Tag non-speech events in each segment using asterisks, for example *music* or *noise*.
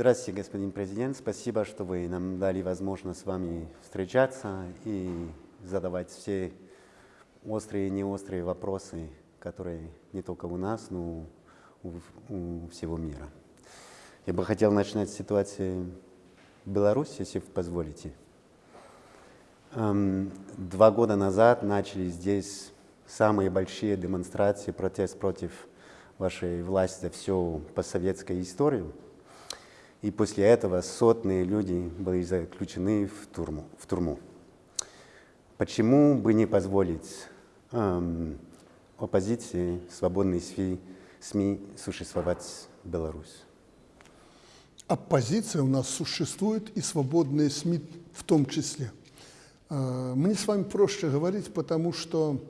Здравствуйте, господин президент. Спасибо, что вы нам дали возможность с вами встречаться и задавать все острые и неострые вопросы, которые не только у нас, но у, всего мира. Я бы хотел начать с ситуации в Беларуси, если вы позволите. Эм, два года назад начали здесь самые большие демонстрации, протест против вашей власти за всю постсоветскую историю. И после этого сотные люди были заключены в тюрьму. В тюрьму. Почему бы не позволить эм, оппозиции, свободной СМИ, СМИ существовать в Беларуси? Оппозиция у нас существует, и свободные СМИ в том числе. Э, мне с вами проще говорить, потому что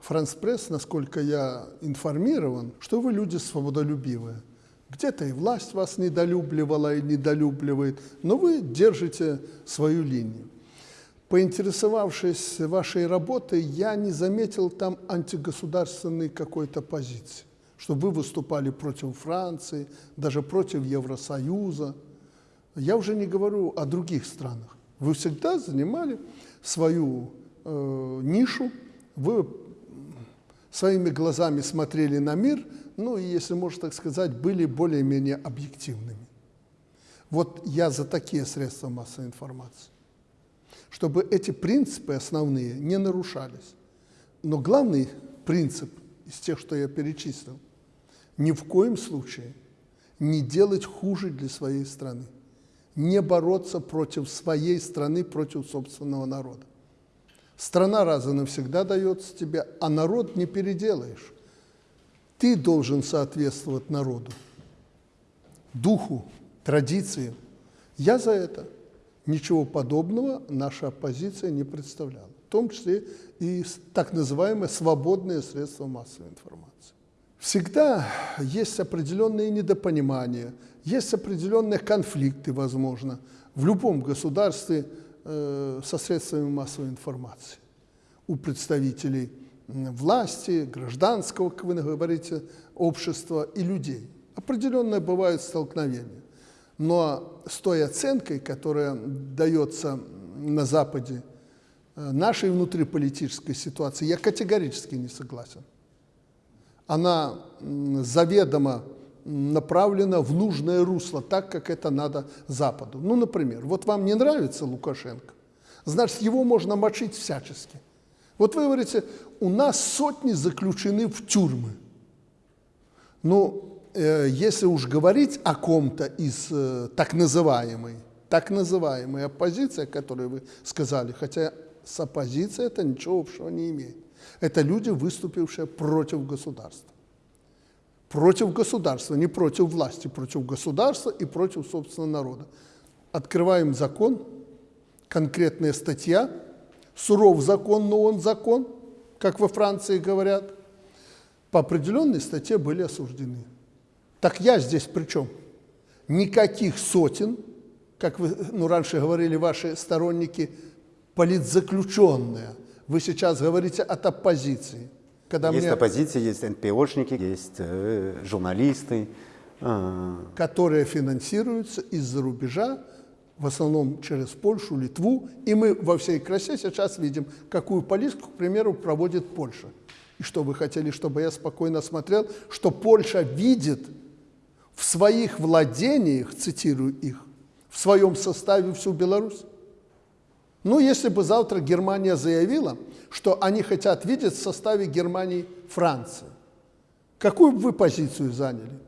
Франс Пресс, насколько я информирован, что вы люди свободолюбивые. Где-то и власть вас недолюбливала и недолюбливает, но вы держите свою линию. Поинтересовавшись вашей работой, я не заметил там антигосударственной какой-то позиции, чтобы вы выступали против Франции, даже против Евросоюза. Я уже не говорю о других странах. Вы всегда занимали свою э, нишу, вы своими глазами смотрели на мир – ну и, если можно так сказать, были более-менее объективными. Вот я за такие средства массовой информации. Чтобы эти принципы основные не нарушались. Но главный принцип из тех, что я перечислил, ни в коем случае не делать хуже для своей страны, не бороться против своей страны, против собственного народа. Страна раз и навсегда дается тебе, а народ не переделаешь. Ты должен соответствовать народу, духу, традициям. Я за это. Ничего подобного наша оппозиция не представляла, в том числе и так называемые свободные средства массовой информации. Всегда есть определенные недопонимания, есть определенные конфликты, возможно, в любом государстве э, со средствами массовой информации у представителей власти, гражданского, как вы говорите, общества и людей. Определенные бывают столкновения. Но с той оценкой, которая дается на Западе э, нашей внутриполитической ситуации, я категорически не согласен. Она заведомо направлена в нужное русло, так, как это надо Западу. Ну, например, вот вам не нравится Лукашенко, значит, его можно мочить всячески. Вот вы говорите, у нас сотни заключены в тюрьмы. Ну, э, если уж говорить о ком-то из э, так называемой, так называемой оппозиции, о которой вы сказали, хотя с оппозицией это ничего общего не имеет. Это люди, выступившие против государства. Против государства, не против власти, против государства и против собственного народа. Открываем закон, конкретная статья – суров закон, но он закон, как во Франции говорят, по определенной статье были осуждены. Так я здесь при чем? Никаких сотен, как вы ну, раньше говорили ваши сторонники, политзаключенные. Вы сейчас говорите от оппозиции. Когда есть мне... оппозиция, есть НПОшники, есть э, журналисты. Э... Которые финансируются из-за рубежа в основном через Польшу, Литву, и мы во всей красе сейчас видим, какую политику, к примеру, проводит Польша. И что вы хотели, чтобы я спокойно смотрел, что Польша видит в своих владениях, цитирую их, в своем составе всю Беларусь? Ну, если бы завтра Германия заявила, что они хотят видеть в составе Германии Францию, какую бы вы позицию заняли?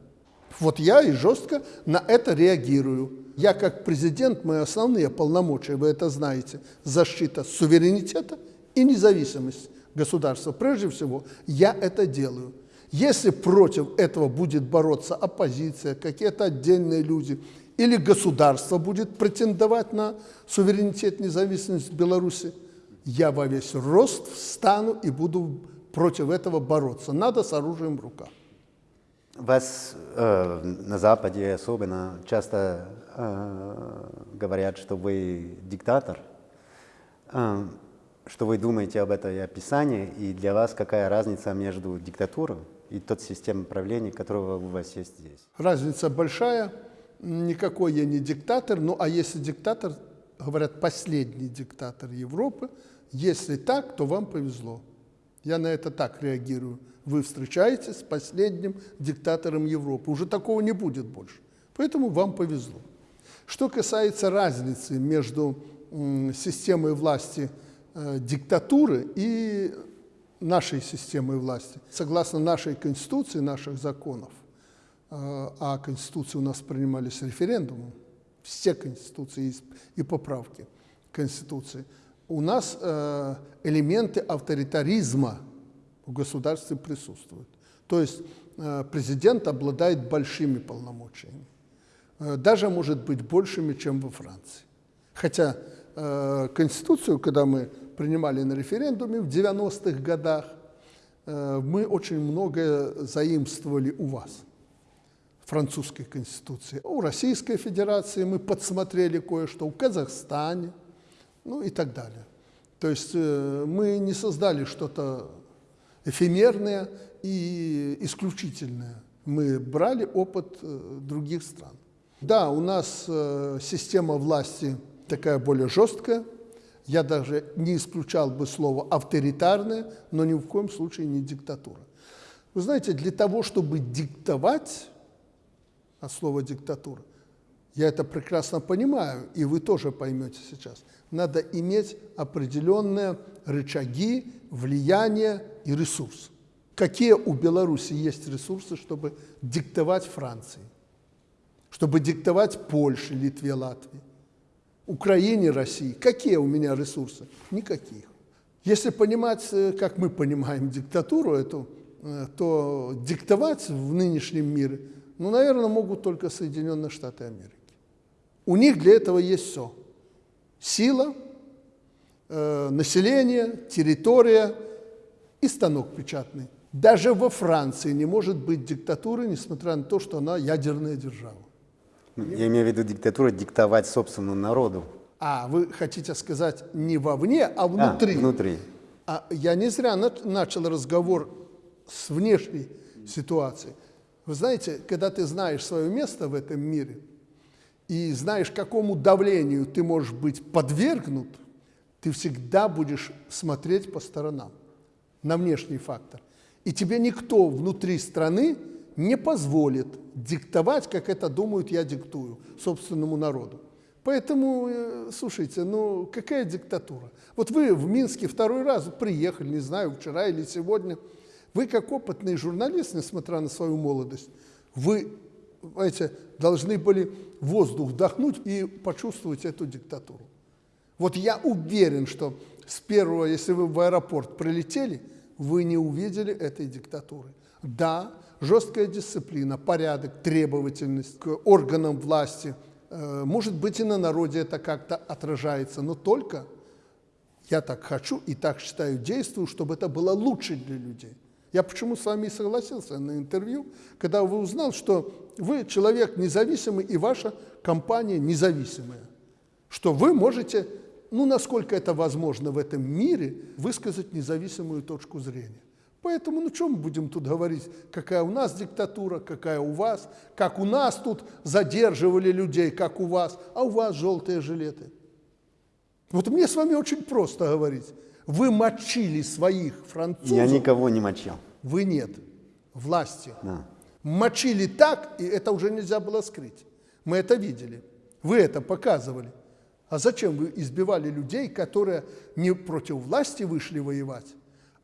Вот я и жестко на это реагирую. Я как президент, мои основные полномочия, вы это знаете, защита суверенитета и независимость государства. Прежде всего, я это делаю. Если против этого будет бороться оппозиция, какие-то отдельные люди, или государство будет претендовать на суверенитет, независимость Беларуси, я во весь рост встану и буду против этого бороться. Надо с оружием в руках. Вас э, на Западе особенно часто э, говорят, что вы диктатор. Э, что вы думаете об этой описании и для вас какая разница между диктатурой и тот системой правления, которая у вас есть здесь? Разница большая. никакой я не диктатор, ну а если диктатор, говорят, последний диктатор Европы, если так, то вам повезло. Я на это так реагирую. Вы встречаетесь с последним диктатором Европы. Уже такого не будет больше. Поэтому вам повезло. Что касается разницы между системой власти э, диктатуры и нашей системой власти, согласно нашей Конституции, наших законов, э, а Конституции у нас принимались референдумом, все Конституции и поправки Конституции, у нас э, элементы авторитаризма в государстве присутствуют. То есть президент обладает большими полномочиями. Э, даже, может быть, большими, чем во Франции. Хотя э, Конституцию, когда мы принимали на референдуме в 90-х годах, э, мы очень многое заимствовали у вас, французской Конституции. У Российской Федерации мы подсмотрели кое-что, у Казахстане, ну и так далее. То есть э, мы не создали что-то эфемерное и исключительное. Мы брали опыт э, других стран. Да, у нас э, система власти такая более жесткая. Я даже не исключал бы слово авторитарная, но ни в коем случае не диктатура. Вы знаете, для того, чтобы диктовать, а слово диктатура, я это прекрасно понимаю, и вы тоже поймете сейчас, надо иметь определенные рычаги, влияние и ресурс. Какие у Беларуси есть ресурсы, чтобы диктовать Франции? чтобы диктовать Польше, Литве, Латвии, Украине, России. Какие у меня ресурсы? Никаких. Если понимать, э, как мы понимаем диктатуру эту, э, то диктовать в нынешнем мире, ну, наверное, могут только Соединенные Штаты Америки. У них для этого есть все. Сила, э, население, территория и станок печатный. Даже во Франции не может быть диктатуры, несмотря на то, что она ядерная держава. Я имею в виду диктатура диктовать собственному народу. А, вы хотите сказать не вовне, а внутри? А, внутри. А я не зря начал разговор с внешней ситуацией. Вы знаете, когда ты знаешь свое место в этом мире и знаешь, какому давлению ты можешь быть подвергнут, ты всегда будешь смотреть по сторонам на внешний фактор. И тебе никто внутри страны не позволит диктовать, как это думают, я диктую собственному народу. Поэтому, э, слушайте, ну какая диктатура? Вот вы в Минске второй раз приехали, не знаю, вчера или сегодня. Вы как опытный журналист, несмотря на свою молодость, вы, знаете, должны были воздух вдохнуть и почувствовать эту диктатуру. Вот я уверен, что с первого, если вы в аэропорт прилетели, вы не увидели этой диктатуры. Да, жесткая дисциплина, порядок, требовательность к органам власти. Э, может быть, и на народе это как-то отражается, но только я так хочу и так считаю, действую, чтобы это было лучше для людей. Я почему с вами согласился на интервью, когда вы узнал, что вы человек независимый и ваша компания независимая, что вы можете, ну, насколько это возможно в этом мире, высказать независимую точку зрения. Поэтому, ну, что мы будем тут говорить, какая у нас диктатура, какая у вас, как у нас тут задерживали людей, как у вас, а у вас желтые жилеты. Вот мне с вами очень просто говорить. Вы мочили своих французов. Я никого не мочил. Вы нет. Власти. Да. Мочили так, и это уже нельзя было скрыть. Мы это видели. Вы это показывали. А зачем вы избивали людей, которые не против власти вышли воевать,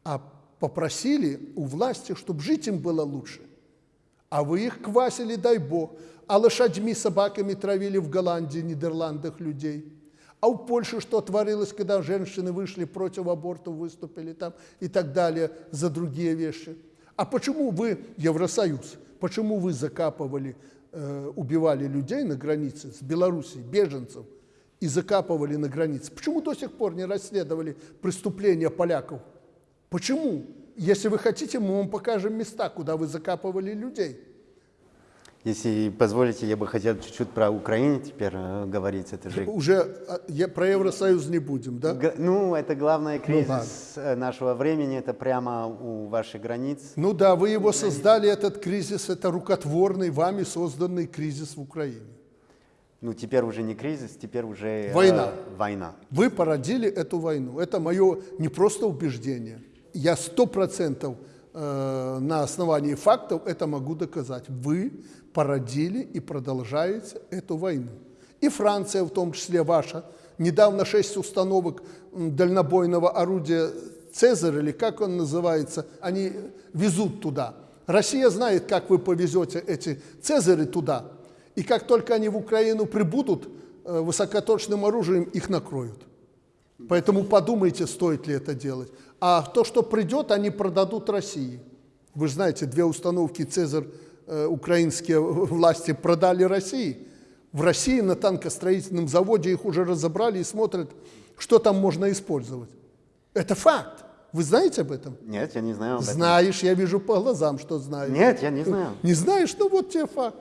а попросили у власти, чтобы жить им было лучше. А вы их квасили, дай бог, а лошадьми, собаками травили в Голландии, Нидерландах людей. А у Польши что творилось, когда женщины вышли против абортов, выступили там и так далее за другие вещи? А почему вы, Евросоюз, почему вы закапывали, э, убивали людей на границе с Белоруссией, беженцев, и закапывали на границе? Почему до сих пор не расследовали преступления поляков Почему? Если вы хотите, мы вам покажем места, куда вы закапывали людей. Если позволите, я бы хотел чуть-чуть про Украину теперь э, говорить. Это же... Уже а, я, про Евросоюз не будем, да? Г ну, это главный ну кризис ну, нашего времени, это прямо у вашей границ. Ну да, вы его создали, этот кризис, это рукотворный, вами созданный кризис в Украине. Ну, теперь уже не кризис, теперь уже э, Война. война. Вы породили эту войну. Это мое не просто убеждение. Я сто процентов э, на основании фактов это могу доказать. Вы породили и продолжаете эту войну. И Франция, в том числе ваша, недавно шесть установок дальнобойного орудия «Цезарь», или как он называется, они везут туда. Россия знает, как вы повезете эти «Цезари» туда, и как только они в Украину прибудут, э, высокоточным оружием их накроют. Поэтому подумайте, стоит ли это делать. А то, что придет, они продадут России. Вы же знаете, две установки «Цезарь» э, украинские власти продали России. В России на танкостроительном заводе их уже разобрали и смотрят, что там можно использовать. Это факт. Вы знаете об этом? Нет, я не знаю об этом. Знаешь, я вижу по глазам, что знаешь. Нет, я не знаю. *laughs* Не знаешь, ну вот тебе факт.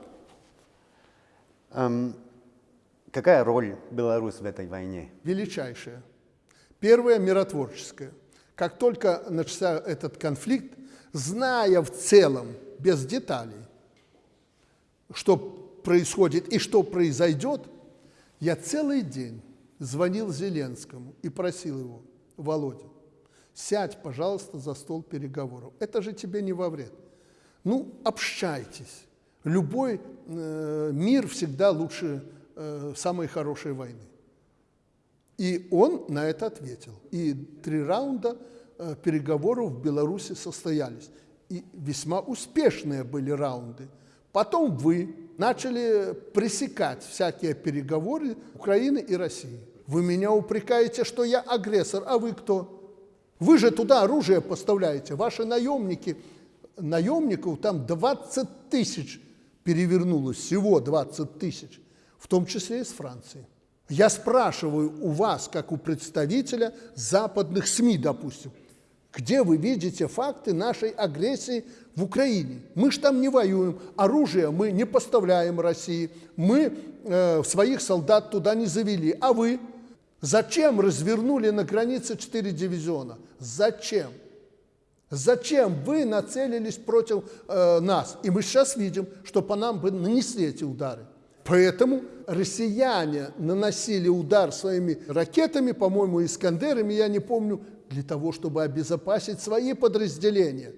Эм, какая роль Беларусь в этой войне? величайшее. Первое – миротворческое. Как только начался этот конфликт, зная в целом, без деталей, что происходит и что произойдет, я целый день звонил Зеленскому и просил его, Володя, сядь, пожалуйста, за стол переговоров. Это же тебе не во вред. Ну, общайтесь. Любой э, мир всегда лучше э, самой хорошей войны. И он на это ответил. И три раунда э, переговоров в Беларуси состоялись. И весьма успешные были раунды. Потом вы начали пресекать всякие переговоры Украины и России. Вы меня упрекаете, что я агрессор, а вы кто? Вы же туда оружие поставляете, ваши наемники. Наемников там 20 тысяч перевернулось, всего 20 тысяч, в том числе из Франции. Я спрашиваю у вас, как у представителя западных СМИ, допустим, где вы видите факты нашей агрессии в Украине? Мы ж там не воюем, оружие мы не поставляем России, мы э, своих солдат туда не завели. А вы? Зачем развернули на границе 4 дивизиона? Зачем? Зачем вы нацелились против э, нас? И мы сейчас видим, что по нам бы нанесли эти удары. Поэтому россияне наносили удар своими ракетами, по-моему, искандерами, я не помню, для того, чтобы обезопасить свои подразделения.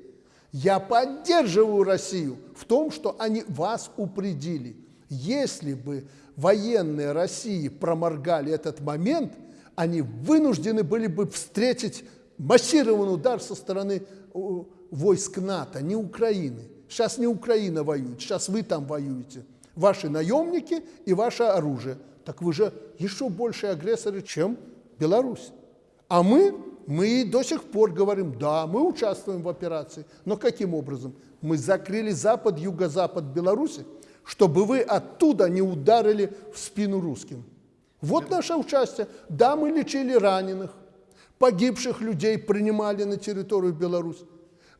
Я поддерживаю Россию в том, что они вас упредили. Если бы военные России проморгали этот момент, они вынуждены были бы встретить массированный удар со стороны войск НАТО, не Украины. Сейчас не Украина воюет, сейчас вы там воюете. Ваши наемники и ваше оружие. Так вы же еще больше агрессоры, чем Беларусь. А мы, мы до сих пор говорим, да, мы участвуем в операции. Но каким образом? Мы закрыли запад, юго-запад Беларуси, чтобы вы оттуда не ударили в спину русским. Вот наше участие. Да, мы лечили раненых, погибших людей принимали на территорию Беларуси.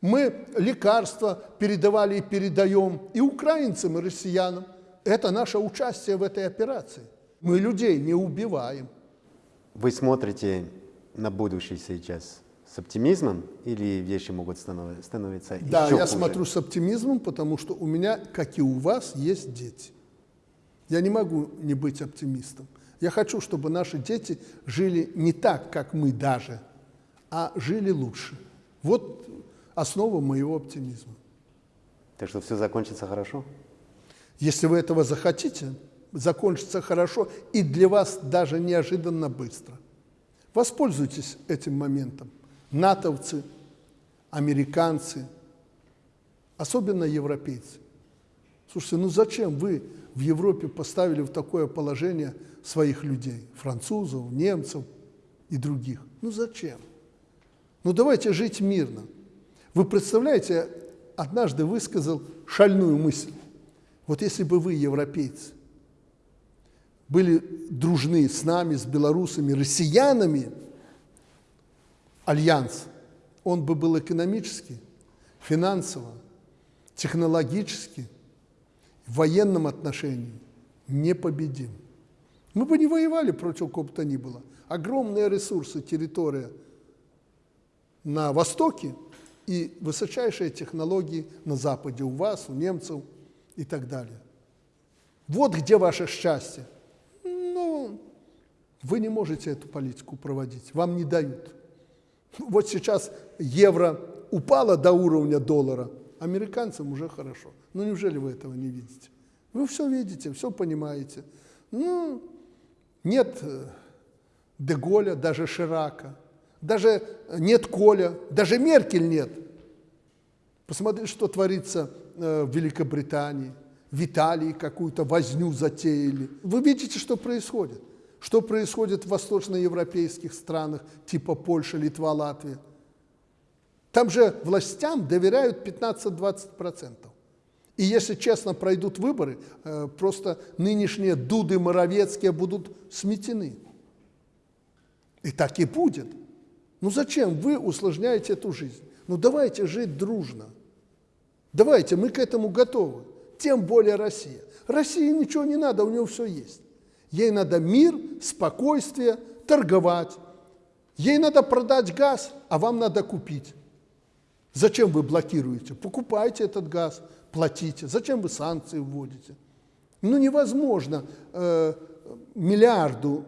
Мы лекарства передавали и передаем и украинцам, и россиянам. Это наше участие в этой операции. Мы людей не убиваем. Вы смотрите на будущее сейчас с оптимизмом или вещи могут станов- становиться Да, еще я хуже? смотрю с оптимизмом, потому что у меня, как и у вас, есть дети. Я не могу не быть оптимистом. Я хочу, чтобы наши дети жили не так, как мы даже, а жили лучше. Вот основа моего оптимизма. Так что все закончится хорошо? Если вы этого захотите, закончится хорошо и для вас даже неожиданно быстро. Воспользуйтесь этим моментом. Натовцы, американцы, особенно европейцы. Слушайте, ну зачем вы в Европе поставили в такое положение своих людей, французов, немцев и других? Ну зачем? Ну давайте жить мирно. Вы представляете, однажды высказал шальную мысль. Вот если бы вы, европейцы, были дружны с нами, с белорусами, россиянами, альянс, он бы был экономически, финансово, технологически, в военном отношении непобедим. Мы бы не воевали против кого бы то ни было. Огромные ресурсы, территория на востоке и высочайшие технологии на западе у вас, у немцев и так далее. Вот где ваше счастье. Вы не можете эту политику проводить, вам не дают. Вот сейчас евро упало до уровня доллара, американцам уже хорошо. Ну неужели вы этого не видите? Вы все видите, все понимаете. Ну, нет э, Деголя, даже Ширака, даже нет Коля, даже Меркель нет. Посмотрите, что творится э, в Великобритании, в Италии какую-то возню затеяли. Вы видите, что происходит? Что происходит в восточноевропейских странах, типа Польша, Литва, Латвия? Там же властям доверяют 15-20%. И если честно пройдут выборы, э, просто нынешние Дуды Моровецкие будут сметены. И так и будет. Ну зачем вы усложняете эту жизнь? Ну давайте жить дружно. Давайте, мы к этому готовы. Тем более Россия. России ничего не надо, у нее все есть. Ей надо мир, спокойствие, торговать. Ей надо продать газ, а вам надо купить. Зачем вы блокируете? Покупайте этот газ, платите. Зачем вы санкции вводите? Ну невозможно э, миллиарду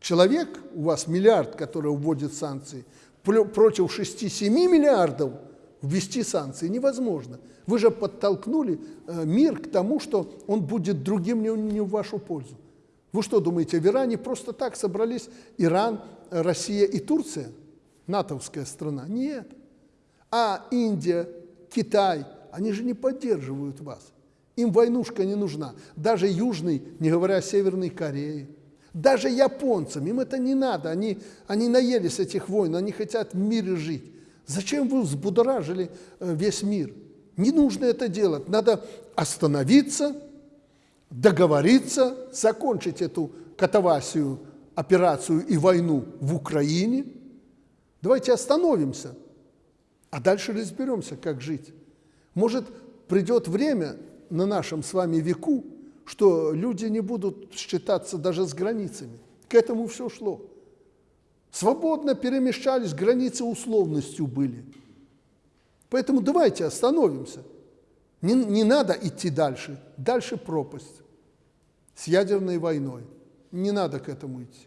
человек, у вас миллиард, который вводит санкции, против 6-7 миллиардов ввести санкции невозможно. Вы же подтолкнули э, мир к тому, что он будет другим не, в вашу пользу. Вы что думаете, в Иране просто так собрались Иран, Россия и Турция? натовская страна? Нет. А Индия, Китай, они же не поддерживают вас. Им войнушка не нужна. Даже Южный, не говоря о Северной Корее. Даже японцам, им это не надо. Они, они наелись этих войн, они хотят в мире жить. Зачем вы взбудоражили э, весь мир? Не нужно это делать. Надо остановиться, договориться, закончить эту катавасию, операцию и войну в Украине. Давайте остановимся, а дальше разберемся, как жить. Может, придет время на нашем с вами веку, что люди не будут считаться даже с границами. К этому все шло. Свободно перемещались, границы условностью были. Поэтому давайте остановимся. Не, не надо идти дальше. Дальше пропасть с ядерной войной. Не надо к этому идти.